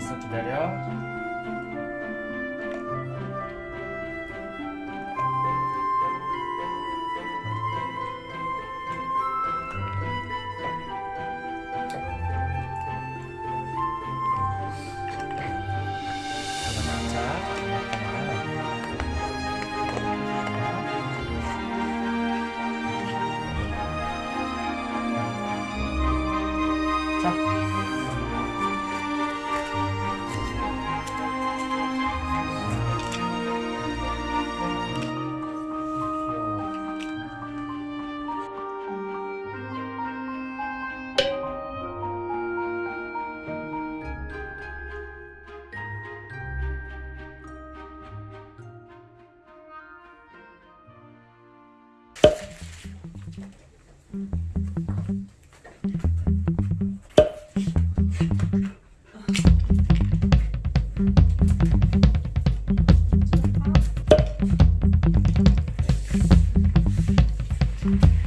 알았어. 기다려 Thank mm -hmm. you.